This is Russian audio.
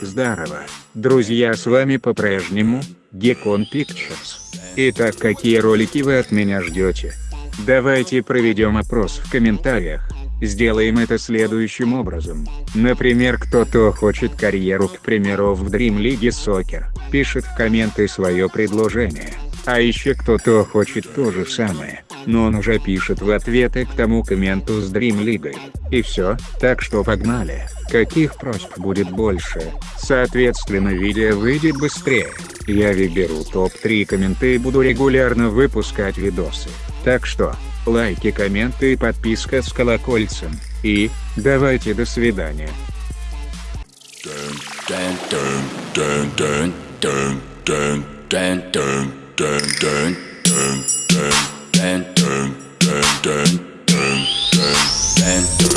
Здорово, друзья, с вами по-прежнему, Gekon Pictures. Итак, какие ролики вы от меня ждете? Давайте проведем опрос в комментариях. Сделаем это следующим образом. Например, кто-то хочет карьеру, к примеру, в Dream League Soccer, пишет в комменты свое предложение. А еще кто-то хочет то же самое, но он уже пишет в ответы к тому комменту с Dream League. И все, так что погнали. Каких просьб будет больше, соответственно видео выйдет быстрее. Я выберу топ-3 комменты и буду регулярно выпускать видосы. Так что, лайки, комменты и подписка с колокольцем. И, давайте до свидания. dun dang, dang, dang, dang.